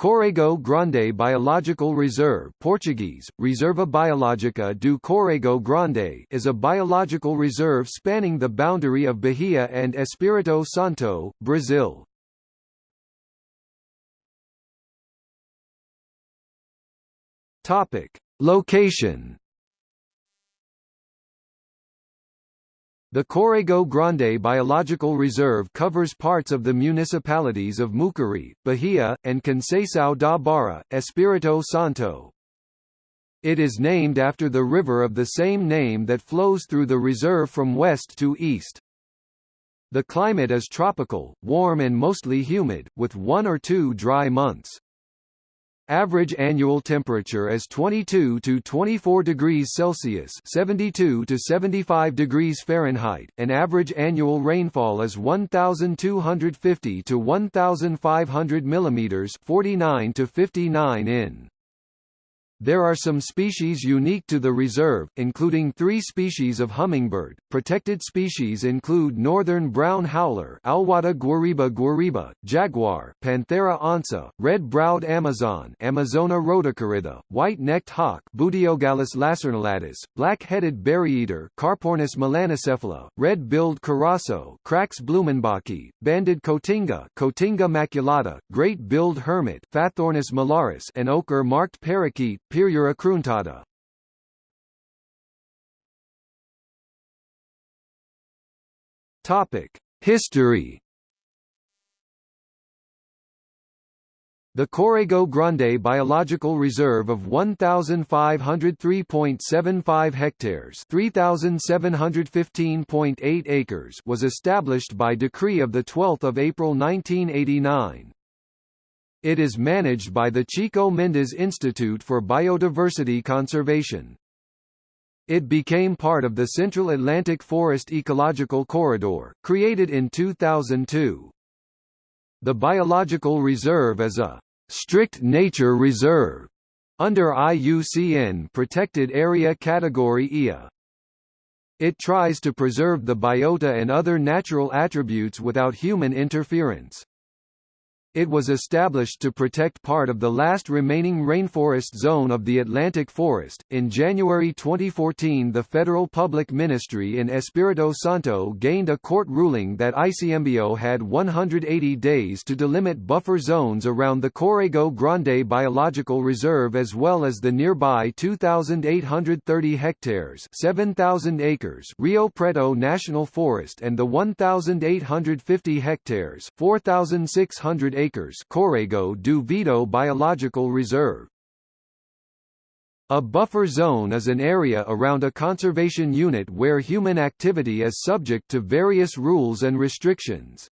Corrego Grande Biological Reserve Portuguese, Reserva Biológica do Corrego Grande is a biological reserve spanning the boundary of Bahia and Espírito Santo, Brazil. Location The Corrego Grande Biological Reserve covers parts of the municipalities of Mucuri, Bahia, and Conceição da Barra, Espírito Santo. It is named after the river of the same name that flows through the reserve from west to east. The climate is tropical, warm and mostly humid, with one or two dry months. Average annual temperature is 22 to 24 degrees Celsius (72 to 75 degrees Fahrenheit), and average annual rainfall is 1250 to 1500 millimeters (49 to 59 in). There are some species unique to the reserve, including three species of hummingbird. Protected species include northern brown howler Alouatta guariba guariba, jaguar Panthera onca, red-browed Amazon Amazona rhodocorytha, white-necked hawk Buteogallus lacernulatus, black-headed berryeater Carpornis melanocephala, red-billed curassow Crax blumenbachii, banded cotinga Cotinga maculata, great-billed hermit Phaethornis malaris and ochre-marked parakeet Pyrrhura cruentata. Topic: History. The Corrego Grande Biological Reserve of 1,503.75 hectares 3,715.8 acres was established by decree of 12 April 1989. It is managed by the Chico Mendes Institute for Biodiversity Conservation. It became part of the Central Atlantic Forest Ecological Corridor, created in 2002. The biological reserve is a strict nature reserve under IUCN Protected Area Category IA. It tries to preserve the biota and other natural attributes without human interference. It was established to protect part of the last remaining rainforest zone of the Atlantic Forest. In January 2014, the Federal Public Ministry in Espírito Santo gained a court ruling that ICMBio had 180 days to delimit buffer zones around the Corrego Grande Biological Reserve as well as the nearby 2,830 hectares 7,000 acres Rio Preto National Forest and the 1,850 hectares 4,600 acres Corrego do Vito Biological Reserve. A buffer zone is an area around a conservation unit where human activity is subject to various rules and restrictions.